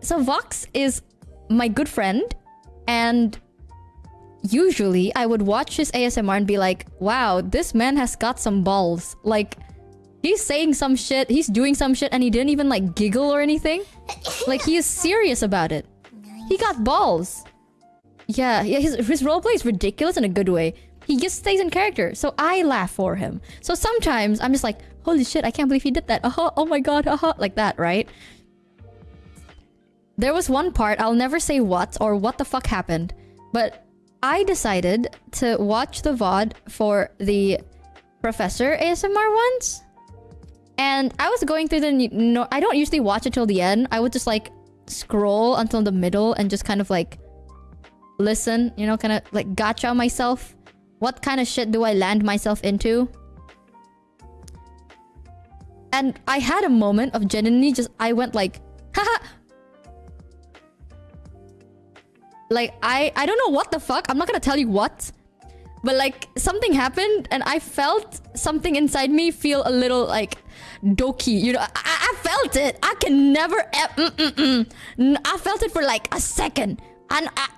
so Vox is my good friend, and usually I would watch his ASMR and be like, wow, this man has got some balls. Like, he's saying some shit, he's doing some shit, and he didn't even like giggle or anything. Like, he is serious about it. He got balls. Yeah, yeah, his, his roleplay is ridiculous in a good way. He just stays in character, so I laugh for him. So sometimes I'm just like, holy shit, I can't believe he did that. Uh -huh, oh my god, uh -huh, like that, right? There was one part, I'll never say what or what the fuck happened, but I decided to watch the VOD for the Professor ASMR ones. And I was going through the... No, I don't usually watch it till the end. I would just like scroll until the middle and just kind of like listen, you know, kind of like gotcha myself. What kind of shit do I land myself into? And I had a moment of genuinely just... I went like, haha, Like, I, I don't know what the fuck. I'm not gonna tell you what. But like, something happened and I felt something inside me feel a little like doki. You know, I, I felt it. I can never... Mm, mm, mm. I felt it for like a second. And I,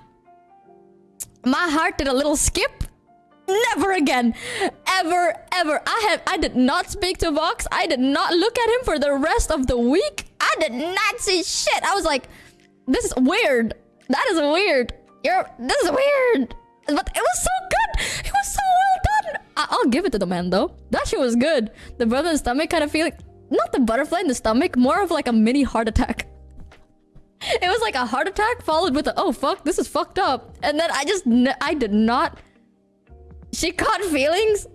my heart did a little skip. Never again. Ever, ever. I have I did not speak to Vox. I did not look at him for the rest of the week. I did not see shit. I was like, this is weird. That is weird. You're... This is weird. But it was so good. It was so well done. I will give it to the man, though. That shit was good. The brother in the stomach kind of feeling... Not the butterfly in the stomach. More of like a mini heart attack. It was like a heart attack followed with a... Oh, fuck. This is fucked up. And then I just... I did not... She caught feelings.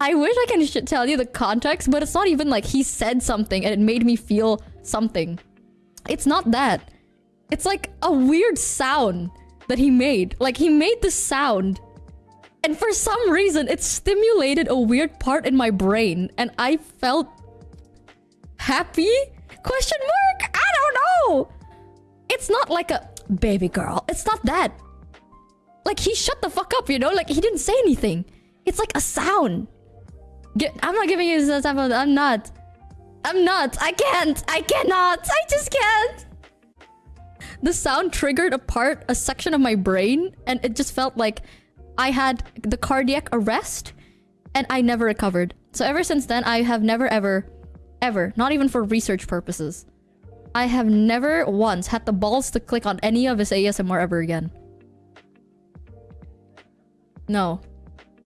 I wish I can tell you the context, but it's not even like he said something and it made me feel something. It's not that. It's like a weird sound that he made. Like, he made the sound. And for some reason, it stimulated a weird part in my brain. And I felt... Happy? Question mark? I don't know! It's not like a... Baby girl. It's not that. Like, he shut the fuck up, you know? Like, he didn't say anything. It's like a sound. Get, I'm not giving you this example. I'm not. I'm not. I can't. I cannot. I just can't the sound triggered a part, a section of my brain, and it just felt like I had the cardiac arrest, and I never recovered. So ever since then, I have never ever, ever, not even for research purposes, I have never once had the balls to click on any of his ASMR ever again. No.